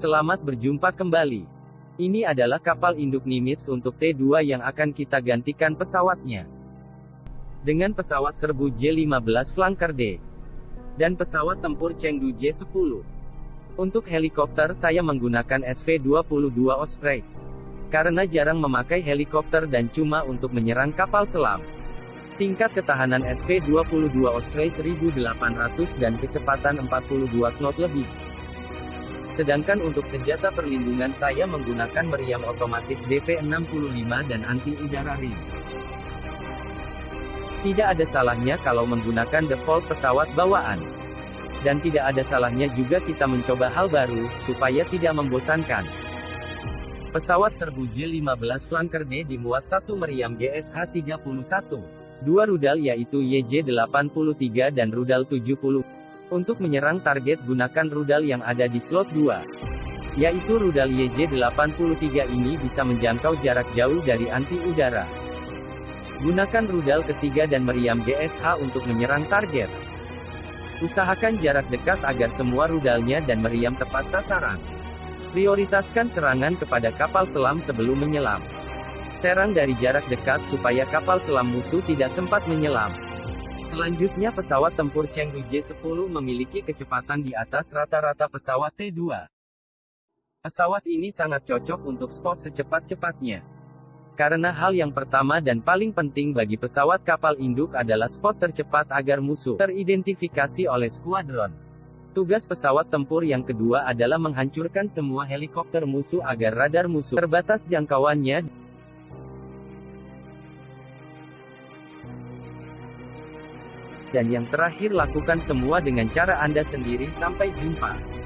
Selamat berjumpa kembali. Ini adalah kapal induk Nimitz untuk T2 yang akan kita gantikan pesawatnya. Dengan pesawat serbu J-15 Flanker D. Dan pesawat tempur Chengdu J-10. Untuk helikopter saya menggunakan SV-22 Osprey. Karena jarang memakai helikopter dan cuma untuk menyerang kapal selam. Tingkat ketahanan SV-22 Osprey 1800 dan kecepatan 42 knot lebih. Sedangkan untuk senjata perlindungan saya menggunakan meriam otomatis DP65 dan anti udara ring. Tidak ada salahnya kalau menggunakan default pesawat bawaan. Dan tidak ada salahnya juga kita mencoba hal baru, supaya tidak membosankan. Pesawat serbu J-15 Flanker D dimuat satu meriam GSH-31 dua rudal yaitu YJ-83 dan rudal 70. Untuk menyerang target gunakan rudal yang ada di slot 2. Yaitu rudal YJ-83 ini bisa menjangkau jarak jauh dari anti udara. Gunakan rudal ketiga dan meriam GSH untuk menyerang target. Usahakan jarak dekat agar semua rudalnya dan meriam tepat sasaran. Prioritaskan serangan kepada kapal selam sebelum menyelam. Serang dari jarak dekat supaya kapal selam musuh tidak sempat menyelam. Selanjutnya pesawat tempur Chengdu J-10 memiliki kecepatan di atas rata-rata pesawat T-2. Pesawat ini sangat cocok untuk spot secepat-cepatnya. Karena hal yang pertama dan paling penting bagi pesawat kapal induk adalah spot tercepat agar musuh teridentifikasi oleh skuadron. Tugas pesawat tempur yang kedua adalah menghancurkan semua helikopter musuh agar radar musuh terbatas jangkauannya Dan yang terakhir lakukan semua dengan cara Anda sendiri sampai jumpa.